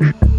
Mm-hmm.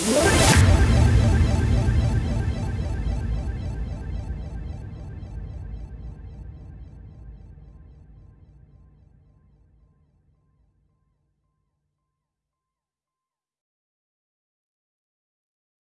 What?